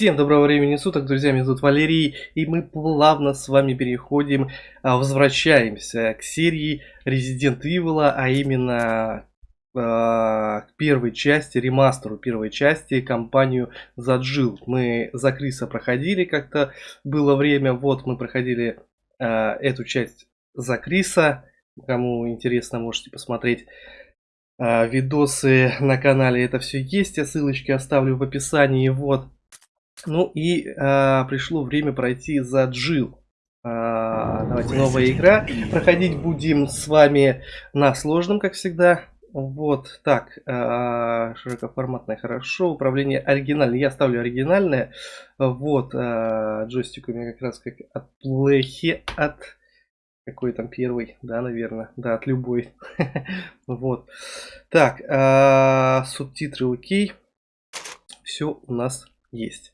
Всем доброго времени суток, друзья, меня зовут Валерий, и мы плавно с вами переходим, а, возвращаемся к серии Resident Evil, а именно а, к первой части, ремастеру первой части, компанию Заджил. Мы за Криса проходили как-то, было время, вот мы проходили а, эту часть за Криса, кому интересно, можете посмотреть видосы на канале, это все есть, я ссылочки оставлю в описании, вот. Ну и а, пришло время пройти за Джил. А, давайте новая игра. Проходить будем с вами на сложном, как всегда. Вот, так, а, широкоформатное хорошо, управление оригинальное, я ставлю оригинальное, вот, а, джойстик у меня как раз как от плехи, от, какой там первый, да, наверное, да, от любой, вот, так, а, субтитры окей, все у нас есть.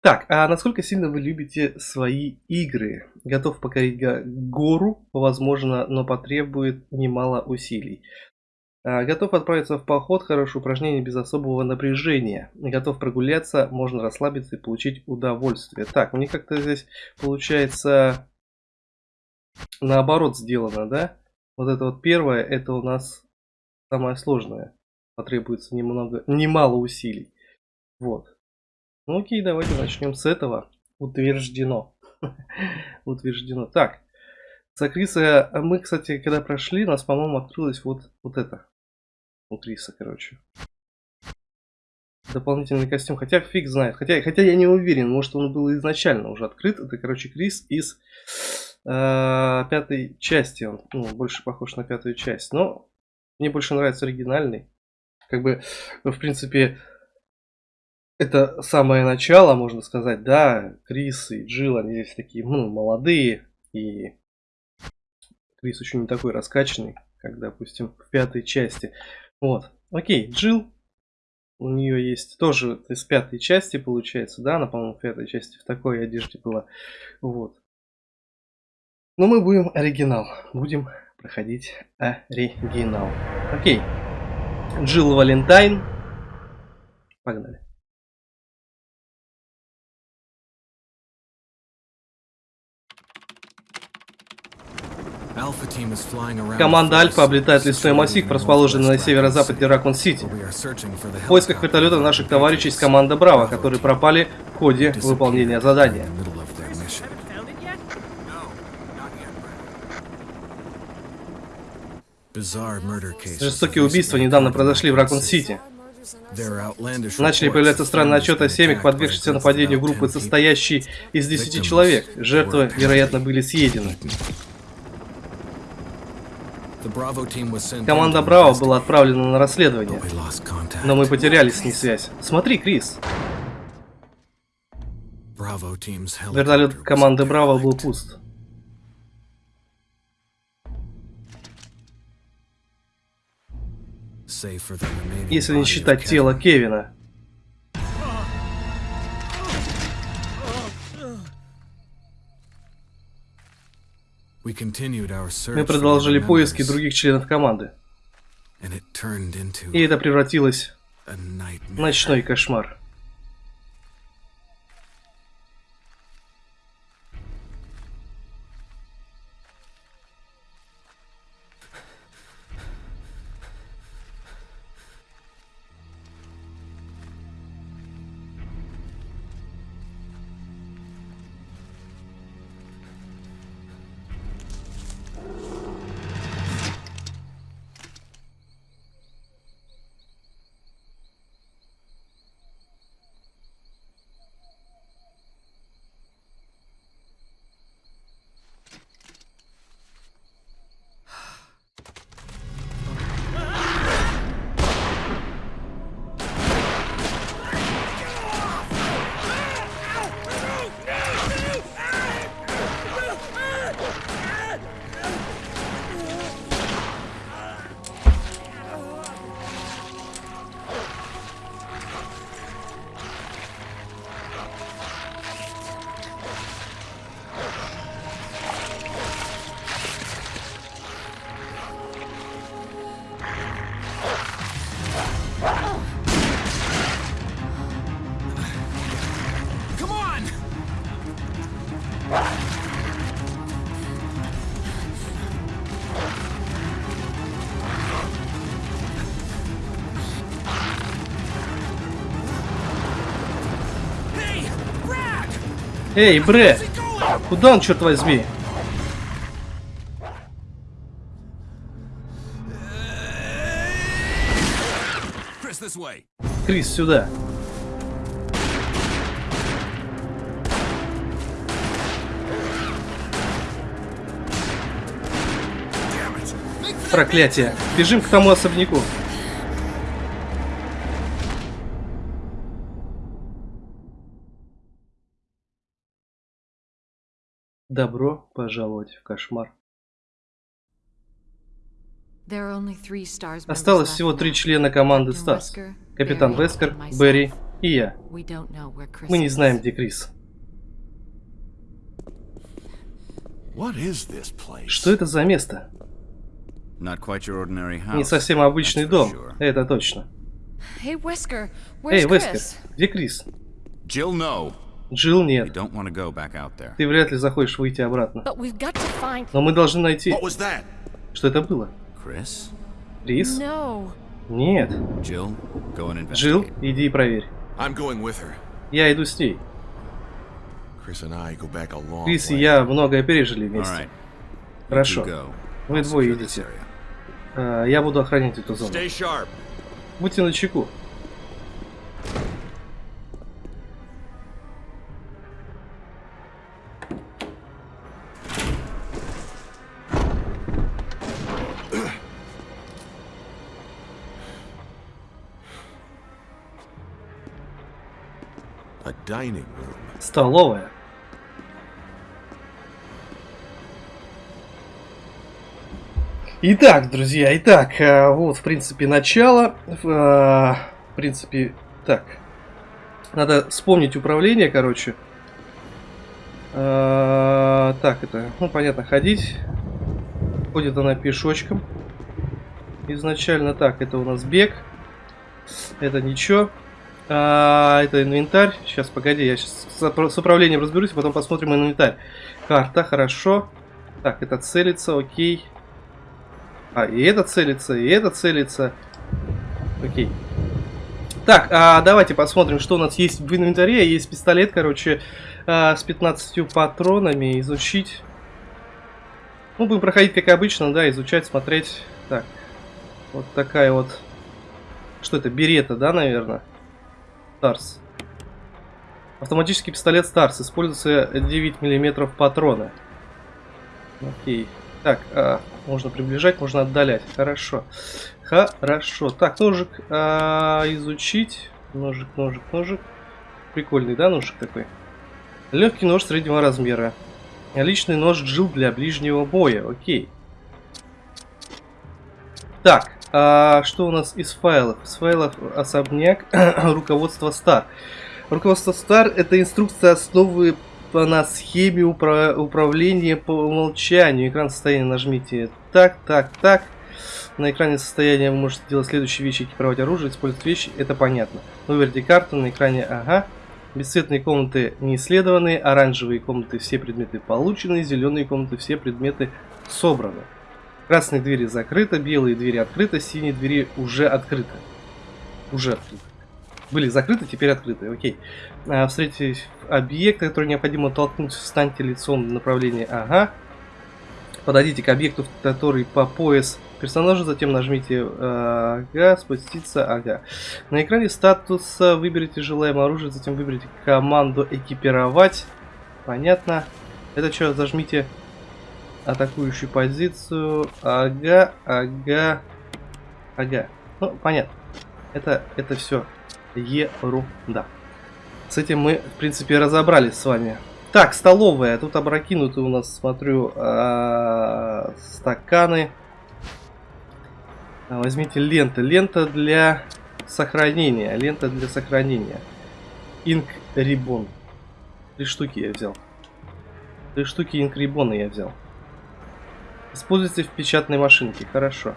Так, а насколько сильно вы любите свои игры? Готов покорить гору, возможно, но потребует немало усилий. А, готов отправиться в поход, хорошее упражнение без особого напряжения. Готов прогуляться, можно расслабиться и получить удовольствие. Так, них как-то здесь получается наоборот сделано, да? Вот это вот первое, это у нас самое сложное. Потребуется немного, немало усилий. Вот. Ну окей, давайте начнем с этого. Утверждено. Утверждено. Так. За Криса, а мы, кстати, когда прошли, у нас, по-моему, открылось вот, вот это. У Криса, короче. Дополнительный костюм. Хотя фиг знает. Хотя, хотя я не уверен, может он был изначально уже открыт. Это, короче, Крис из э, пятой части. Он ну, больше похож на пятую часть. Но мне больше нравится оригинальный. Как бы, ну, в принципе, это самое начало, можно сказать, да, Крис и Джилл, они здесь такие, ну, молодые, и Крис еще не такой раскачанный, как, допустим, в пятой части. Вот, окей, Джилл, у нее есть тоже из пятой части, получается, да, она, по-моему, в пятой части в такой одежде была, вот. Но мы будем оригинал, будем проходить оригинал. Окей, Джилл Валентайн, погнали. Команда Альфа облетает лесной массив, расположенный на северо-западе Ракун-Сити. В поисках вертолета наших товарищей из команды Браво, которые пропали в ходе выполнения задания. Жестокие убийства недавно произошли в Ракун-Сити. Начали появляться странные отчеты о семьях, подвергшихся нападению группы, состоящей из 10 человек. Жертвы, вероятно, были съедены. Команда Браво была отправлена на расследование, но мы потеряли с ней связь. Смотри, Крис. Вертолет команды Браво был пуст. Если не считать тело Кевина. Мы продолжили поиски других членов команды. И это превратилось в ночной кошмар. Эй, Бре! Куда он, черт возьми? Крис, сюда. Проклятие. Бежим к тому особняку. Добро пожаловать в кошмар. Осталось всего три члена команды Стас. Капитан Вескер, Берри и я. Мы не знаем, где Крис. Что это за место? Не совсем обычный дом, это точно. Эй, Вескер, где Крис? Jill, no. Джилл нет. Ты вряд ли захочешь выйти обратно. Но мы должны найти... Что это было? Крис? No. Нет. Джилл, иди и проверь. Я иду с ней. Крис и я многое пережили вместе. Хорошо. Вы двое идите. А, Я буду охранять эту зону. Будьте начеку. Столовая. Итак, друзья, итак, э, вот, в принципе, начало. Э, В принципе, так. Надо вспомнить управление, короче. Э, Так, это, ну, понятно, ходить. Ходит она пешочком. Изначально так, это у нас бег. Это ничего. А, это инвентарь. Сейчас, погоди, я сейчас с, управлением разберусь, а потом посмотрим инвентарь. Карта, хорошо. Так, это целится, окей. А, и это целится, и это целится. Окей. Так, а давайте посмотрим, что у нас есть в инвентаре. Есть пистолет, короче, а, с 15 патронами. Изучить. Ну, будем проходить как обычно, да, изучать, смотреть. Так, вот такая вот... Что это, берета, да, наверное? Старс. Автоматический пистолет Старс. Используется 9 миллиметров патрона. Окей. Так, а, можно приближать, можно отдалять. Хорошо. Хорошо. Так, ножик а, изучить. Ножик, ножик, ножик. Прикольный, да, ножик такой? Легкий нож среднего размера. Личный нож Джил для ближнего боя. Окей. Так, а что у нас из файлов? Из файлов особняк, руководство Стар. Руководство Стар это инструкция основы на схеме упра- управления по умолчанию. Экран состояния нажмите так, так, так. На экране состояния вы можете делать следующие вещи, экипировать оружие, использовать вещи, это понятно. Выберите карту на экране, ага. Бесцветные комнаты не исследованы, оранжевые комнаты все предметы получены, зеленые комнаты все предметы собраны. Красные двери закрыты, белые двери открыты, синие двери уже открыты. Уже открыты. Были закрыты, теперь открыты. Окей. А, встретить объект, который необходимо толкнуть, встаньте лицом в направлении ага. Подойдите к объекту, который по пояс персонажа, затем нажмите ага, спуститься, ага. На экране статуса выберите желаемое оружие, затем выберите команду экипировать. Понятно. Это что, зажмите атакующую позицию. Ага, ага, ага. Ну, понятно. Это, это все ерунда. С этим мы, в принципе, разобрались с вами. Так, столовая. Тут опрокинуты у нас, смотрю, а, стаканы. А, Возьмите ленты. Лента для сохранения. Лента для сохранения. Инк Рибон. Три штуки я взял. Три штуки инк Рибона я взял. Используйте в печатной машинке. Хорошо.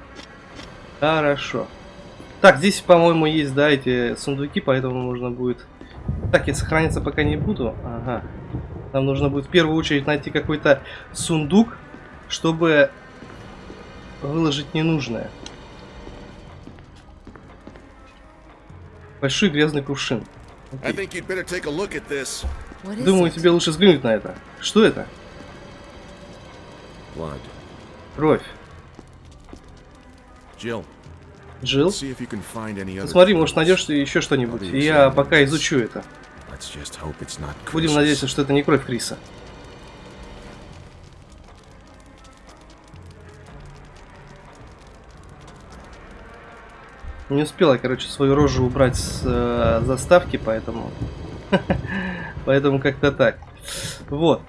Хорошо. Так, здесь, по-моему, есть, да, эти сундуки, поэтому можно будет... Так, я сохраниться пока не буду. Ага. Нам нужно будет в первую очередь найти какой-то сундук, чтобы выложить ненужное. Большой грязный кувшин. Думаю, тебе лучше взглянуть на это. Что это? Blood. Кровь. Джилл? other. Посмотри, может найдешь еще что-нибудь. И я пока изучу это. Будем надеяться, что это не кровь Криса. Не успела, короче, свою рожу убрать с э, заставки, поэтому... поэтому как-то так. Вот.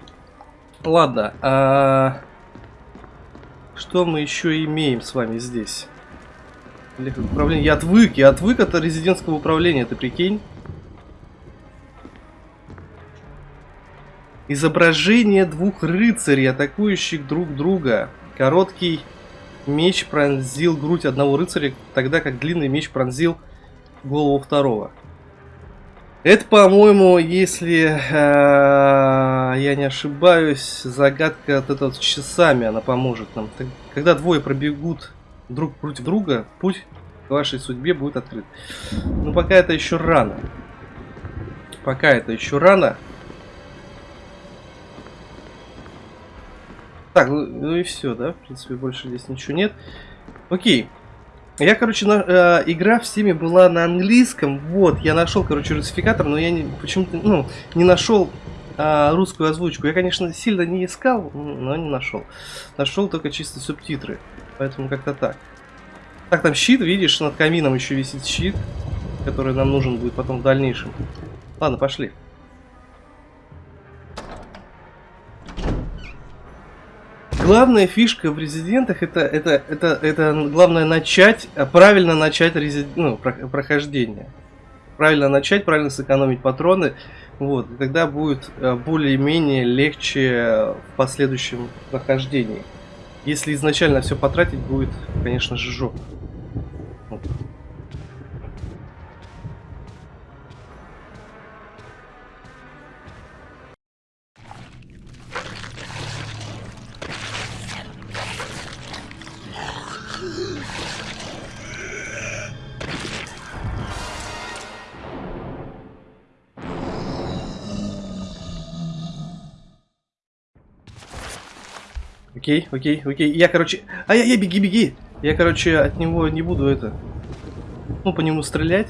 Ладно. Что мы еще имеем с вами здесь? Управление. Я отвык, я отвык от резидентского управления, ты прикинь? Изображение двух рыцарей, атакующих друг друга. Короткий меч пронзил грудь одного рыцаря, тогда как длинный меч пронзил голову второго. Это, по-моему, если э, я не ошибаюсь, загадка от этого с часами она поможет нам. Когда двое пробегут друг против друга, путь к вашей судьбе будет открыт. Но пока это еще рано. Пока это еще рано. Так, ну, ну и все, да? В принципе, больше здесь ничего нет. Окей. Я, короче, на, э, игра в Steam была на английском. Вот, я нашел, короче, русификатор, но я почему-то, ну, не нашел э, русскую озвучку. Я, конечно, сильно не искал, но не нашел. Нашел только чисто субтитры. Поэтому как-то так. Так, там щит, видишь, над камином еще висит щит, который нам нужен будет потом в дальнейшем. Ладно, пошли. Главная фишка в резидентах это, это, это, это главное начать, а, правильно начать резид... ну, про- прохождение. Правильно начать, правильно сэкономить патроны. Вот, и тогда будет э, более-менее легче в последующем прохождении. Если изначально все потратить, будет, конечно же, жопа. Окей, окей, окей. Я, короче... Ай-яй-яй, беги, беги! Я, короче, от него не буду это... Ну, по нему стрелять.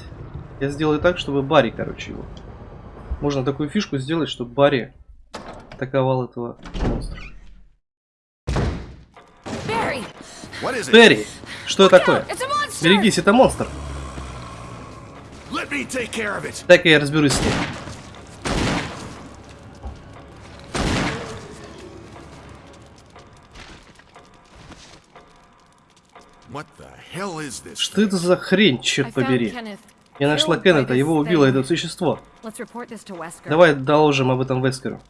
Я сделаю так, чтобы Барри, короче, его... Можно такую фишку сделать, чтобы Барри атаковал этого монстра. Терри! Что Look такое? Берегись, это монстр! Так я разберусь с ним. Что это за хрень, черт побери? Я нашла Кеннета, его убило это существо. Давай доложим об этом Вескеру.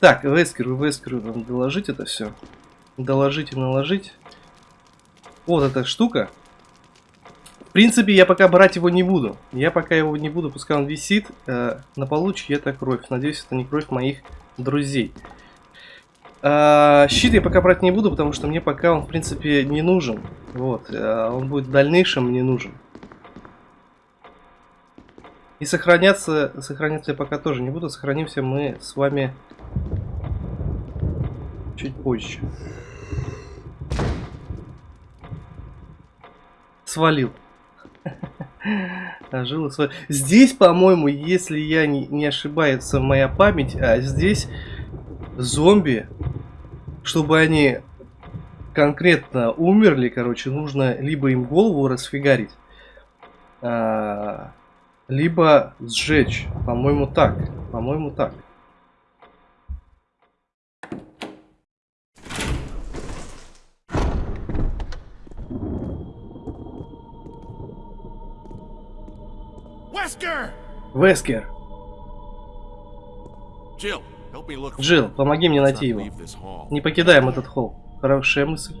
Так, Вескеру, Вескеру доложить это все. Доложить и наложить. Вот эта штука. В принципе, я пока брать его не буду. Я пока его не буду, пускай он висит. Э, на полу чья-то кровь. Надеюсь, это не кровь моих друзей. А, щит я пока брать не буду, потому что мне пока он, в принципе, не нужен. Вот. э, он будет в дальнейшем мне нужен. И сохраняться, сохраняться я пока тоже не буду. Сохранимся мы с вами чуть позже. Свалил. Жил свалил. Здесь, по-моему, если я не, не ошибается моя память, а здесь зомби, чтобы они конкретно умерли, короче, нужно либо им голову расфигарить, а, либо сжечь. По-моему, так. По-моему, так. Wesker! Вескер, Jill, Джилл, помоги мне найти его. Не покидаем этот холл. Хорошая мысль.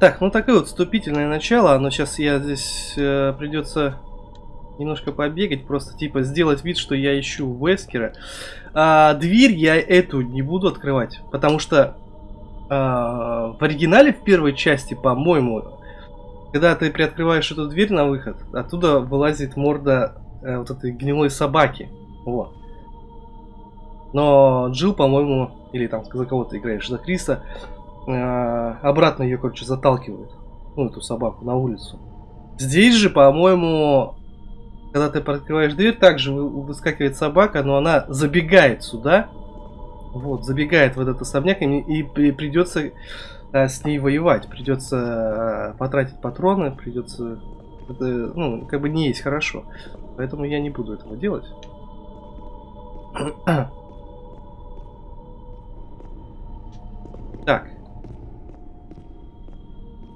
Так, ну такое вот вступительное начало. Оно сейчас я здесь э, придется немножко побегать, просто типа сделать вид, что я ищу Вескера. А, дверь я эту не буду открывать, потому что а, в оригинале в первой части, по-моему, когда ты приоткрываешь эту дверь на выход, оттуда вылазит морда э, вот этой гнилой собаки. Вот. Но Джилл, по-моему, или там за кого ты играешь, за Криса, э, обратно ее, короче, заталкивает. Ну, эту собаку на улицу. Здесь же, по-моему, когда ты открываешь дверь, также вы- выскакивает собака, но она забегает сюда. Вот, забегает в этот особняк, и, и при- придется э, с ней воевать. Придется э, потратить патроны, придется... Это, ну, как бы не есть хорошо. Поэтому я не буду этого делать. Так.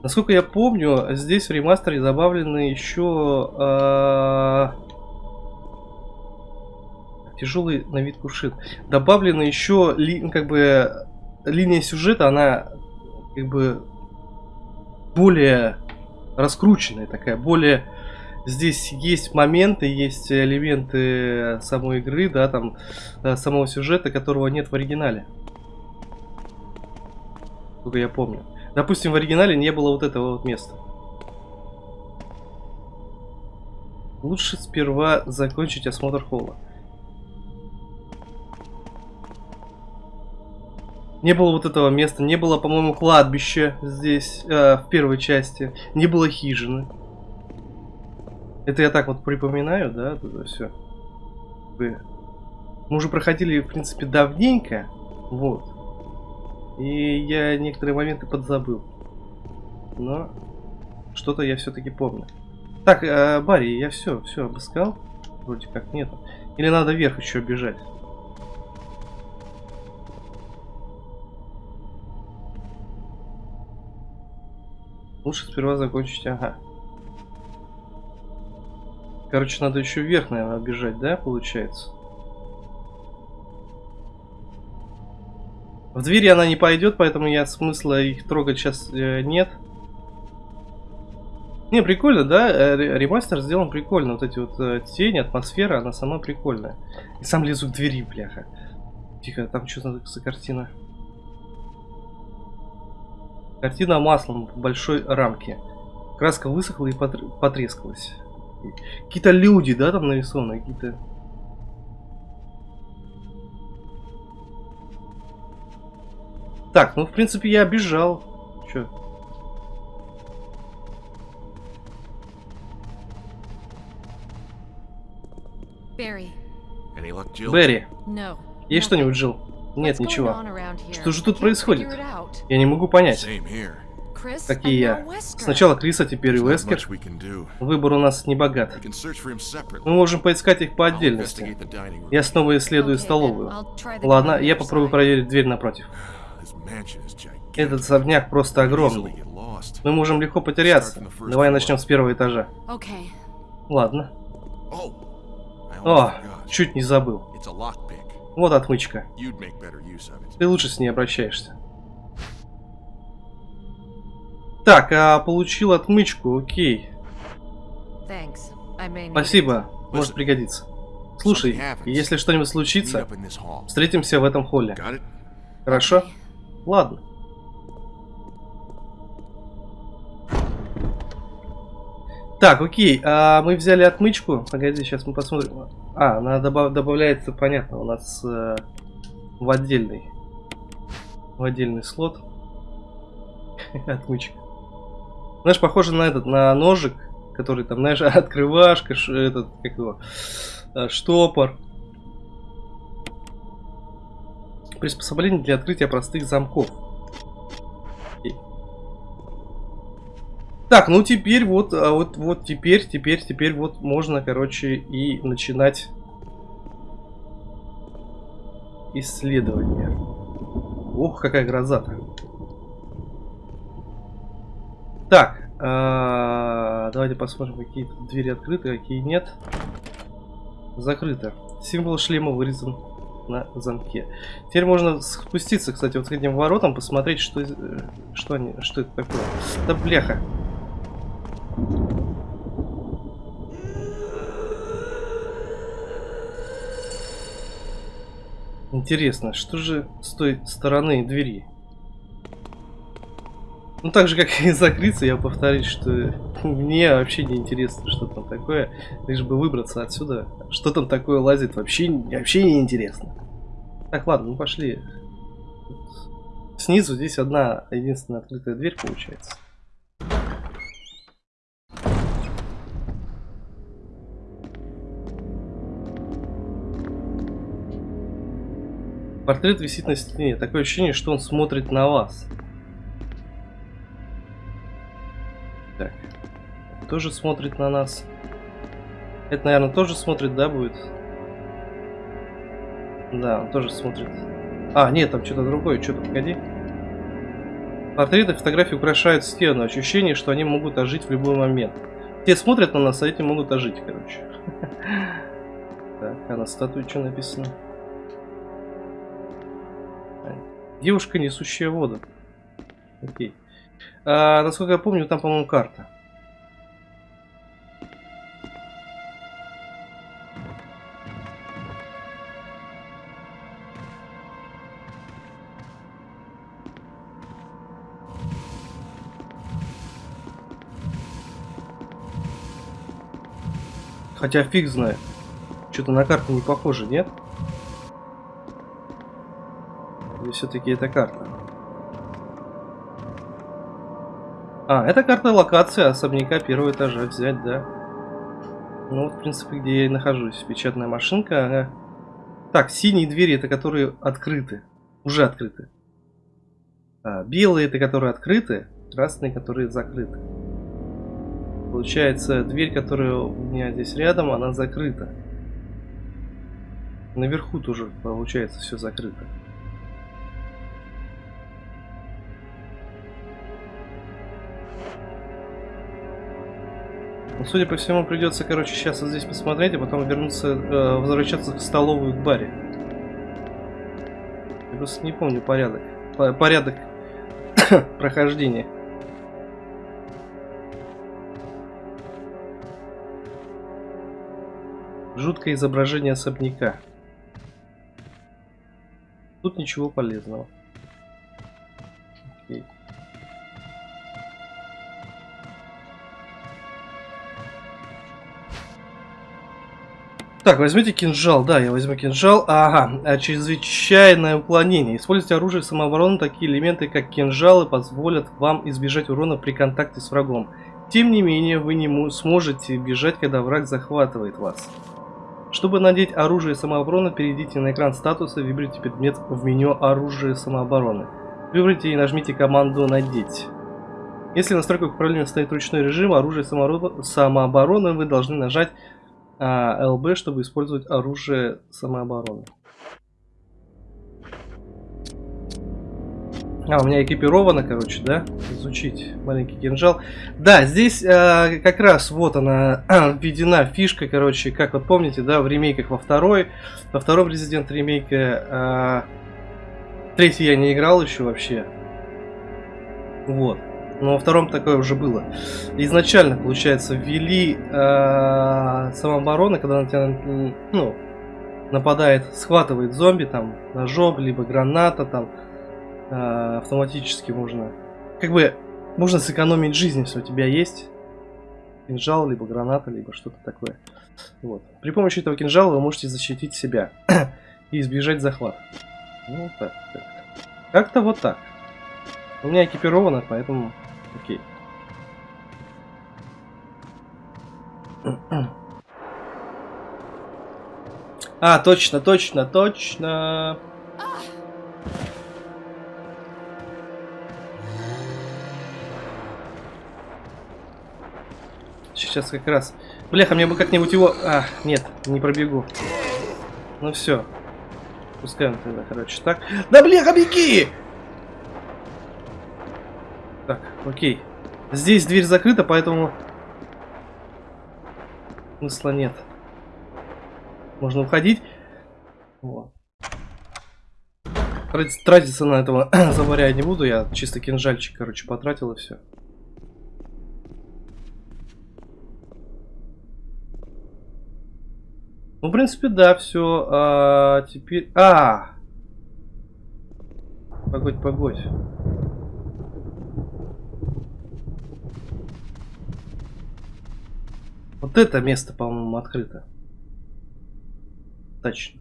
Насколько я помню, здесь в ремастере добавлены еще э, тяжелый на вид кувшин. Добавлена еще ли, ну, как бы линия сюжета, она как бы более раскрученная такая, более здесь есть моменты, есть элементы самой игры, да, там э, самого сюжета, которого нет в оригинале. Сколько я помню. Допустим, в оригинале не было вот этого вот места. Лучше сперва закончить осмотр холла. Не было вот этого места, не было, по-моему, кладбища здесь, э, в первой части, не было хижины. Это я так вот припоминаю, да, это все. Мы уже проходили, в принципе, давненько, вот. И я некоторые моменты подзабыл. Но что-то я все-таки помню. Так, э, Барри, я все, все обыскал. Вроде как нет. Или надо вверх еще бежать? Лучше сперва закончить, ага. Короче, надо еще вверх, наверное, бежать, да, получается? В двери она не пойдет, поэтому я смысла их трогать сейчас э, нет. Не, прикольно, да? Э, ре- Ремастер сделан прикольно. Вот эти вот э, тени, атмосфера, она сама прикольная. И сам лезу к двери, бляха. Тихо, там что за картина? Картина маслом в большой рамке. Краска высохла и потр- потрескалась. Какие-то люди, да, там нарисованы, какие-то... Так, ну, в принципе, я бежал. Чё? Берри, no. есть что-нибудь, Джилл? Нет, ничего. Что же тут происходит? Я не могу понять. Как и я. Сначала Криса, теперь и do. Выбор у нас не богат. Мы можем поискать их по отдельности. Я снова исследую столовую. Ладно, я попробую проверить дверь напротив. Этот особняк просто огромный. Мы можем легко потеряться. Давай начнем с первого этажа. Ладно. Oh, О, чуть не забыл. Вот отмычка. Ты лучше с ней обращаешься. Так, а получил отмычку, окей. Спасибо, может пригодиться. Слушай, если что-нибудь случится, встретимся в этом холле. Хорошо? Ладно. Так, окей, а мы взяли отмычку. Погоди, сейчас мы посмотрим. А, она добав- добавляется, понятно, у нас э, в отдельный. В отдельный слот. Отмычка. Знаешь, похоже на этот, на ножик, который там, знаешь, открывашка, этот, как его, э, штопор. Приспособление для открытия простых замков. Так, ну теперь вот, а вот, вот теперь, теперь, теперь вот можно, короче, и начинать исследование. Ох, какая гроза-то. Так, а, давайте посмотрим, какие двери открыты, какие нет. Закрыто. Символ шлема вырезан на замке. Теперь можно спуститься, кстати, вот к этим воротам, посмотреть, что, э, что, они, что это такое. Да бляха. Интересно, что же с той стороны двери? Ну, так же, как и закрыться, я повторюсь, что мне вообще не интересно, что там такое. Лишь бы выбраться отсюда. Что там такое лазит, вообще, вообще не интересно. Так, ладно, ну пошли. Снизу здесь одна единственная открытая дверь получается. Портрет висит на стене. Такое ощущение, что он смотрит на вас. Тоже смотрит на нас. Это, наверное, тоже смотрит, да, будет? Да, он тоже смотрит. А, нет, там что-то другое. Что-то, погоди. Портреты, фотографии украшают стену. Ощущение, что они могут ожить в любой момент. Те смотрят на нас, а эти могут ожить, короче. Так, а на статуе что написано? Девушка, несущая воду. Окей. А, насколько я помню, там, по-моему, карта. Хотя фиг знает. Что-то на карту не похоже, нет? Или все-таки это карта? А, это карта локации особняка первого этажа взять, да. Ну вот, в принципе, где я и нахожусь. Печатная машинка. Ага. Так, синие двери, это которые открыты. Уже открыты. А, белые, это которые открыты. Красные, которые закрыты. Получается, дверь, которая у меня здесь рядом, она закрыта. Наверху тоже, получается, все закрыто. Ну, судя по всему, придется, короче, сейчас вот здесь посмотреть, а потом вернуться, э, возвращаться в столовую к баре. Я просто не помню порядок. Порядок прохождения. Жуткое изображение особняка. Тут ничего полезного. Окей. Так, возьмите кинжал. Да, я возьму кинжал. Ага, а чрезвычайное уклонение. Используйте оружие самообороны. Такие элементы, как кинжалы, позволят вам избежать урона при контакте с врагом. Тем не менее, вы не сможете бежать, когда враг захватывает вас. Чтобы надеть оружие самообороны, перейдите на экран статуса, выберите предмет в меню оружие самообороны. Выберите и нажмите команду «Надеть». Если в настройках управления стоит ручной режим оружие самообороны, вы должны нажать а, LB, чтобы использовать оружие самообороны. А, у меня экипировано, короче, да? Изучить маленький кинжал. Да, здесь э, как раз вот она введена фишка, короче, как вот помните, да, в ремейках во второй, во втором Resident ремейке. Э, третий я не играл еще вообще. Вот. Но во втором такое уже было. Изначально, получается, ввели э, самообороны, когда на тебя, ну, нападает, схватывает зомби, там, ножом, либо граната, там, а, автоматически можно... Как бы можно сэкономить жизнь, если у тебя есть кинжал, либо граната, либо что-то такое. Вот. При помощи этого кинжала вы можете защитить себя и избежать захвата. Ну, так, так. Как-то вот так. У меня экипировано, поэтому окей. А, точно, точно, точно. Сейчас как раз. Бляха, мне бы как-нибудь его... А, нет, не пробегу. Ну все. Пускай он тогда, короче, так. Да бляха, беги! Так, окей. Здесь дверь закрыта, поэтому... Смысла нет. Можно уходить. Вот. Тратиться на этого заваря не буду. Я чисто кинжальчик, короче, потратил и все. Ну, в принципе, да, все. А, теперь... А! Погодь, погодь. Вот это место, по-моему, открыто. Точно.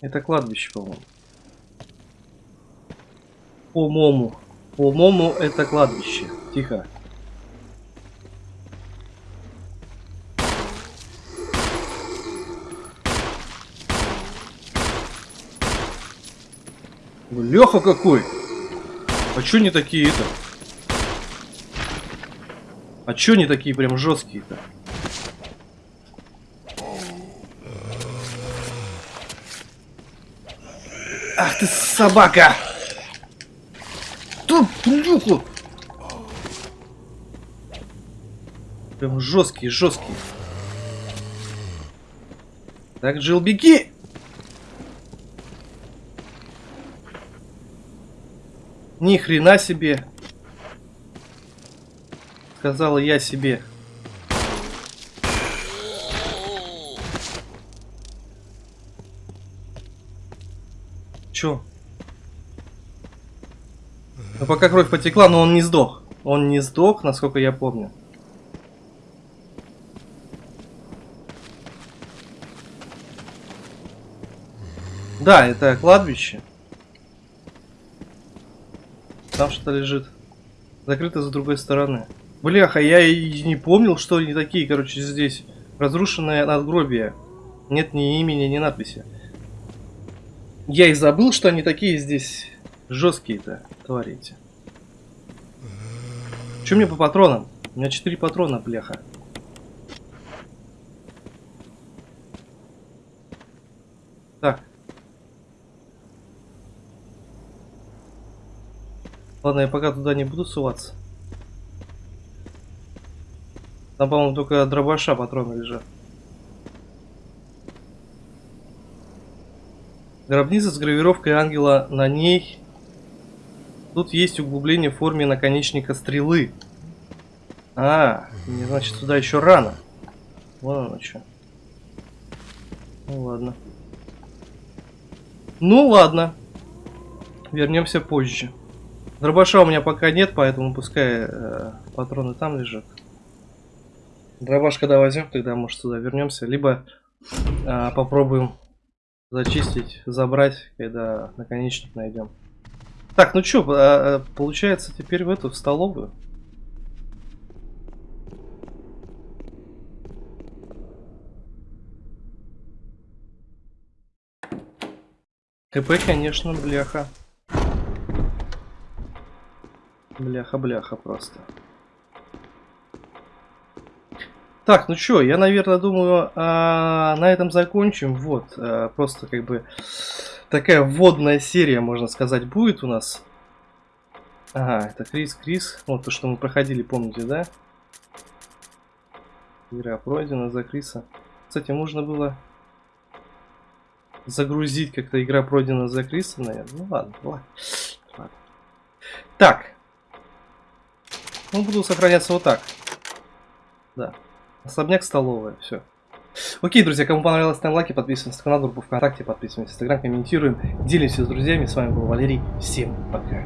Это кладбище, по-моему. По-моему. По-моему, это кладбище. Тихо. Леха какой! А чё не такие-то? А чё не такие прям жесткие-то? Ах ты собака! Тут плюху! Прям жесткие, жесткие. Так, Джилл, беги! Ни хрена себе. Сказала я себе. Чё? Ну пока кровь потекла, но он не сдох. Он не сдох, насколько я помню. Да, это кладбище. Там что-то лежит. Закрыто с другой стороны. Бляха, я и не помнил, что они такие, короче, здесь. Разрушенное надгробие. Нет ни имени, ни надписи. Я и забыл, что они такие здесь жесткие-то, творите. Че мне по патронам? У меня 4 патрона, бляха. Так. Ладно, я пока туда не буду суваться. Там, по-моему, только дробаша патроны лежат. Гробница с гравировкой ангела на ней. Тут есть углубление в форме наконечника стрелы. А, мне значит сюда еще рано. Вон оно что. Ну ладно. Ну ладно. Вернемся позже. Дробаша у меня пока нет, поэтому пускай э, патроны там лежат. Дробаш когда возьмем, тогда может сюда вернемся. Либо э, попробуем зачистить, забрать, когда наконечник найдем. Так, ну что, а, получается теперь в эту, в столовую. КП, конечно, бляха. Бляха-бляха просто. Так, ну что, я, наверное, думаю, а, на этом закончим. Вот, а, просто как бы такая вводная серия, можно сказать, будет у нас. Ага, это Крис, Крис. Вот то, что мы проходили, помните, да? Игра пройдена за Криса. Кстати, можно было загрузить как-то игра пройдена за Криса, наверное. Ну ладно, ладно. ладно. Так. Ну, буду сохраняться вот так. Да. Особняк, столовая, все. Окей, друзья, кому понравилось, ставим лайки, подписываемся на канал, группу ВКонтакте, подписываемся в Инстаграм, комментируем, делимся с друзьями. С вами был Валерий. Всем пока.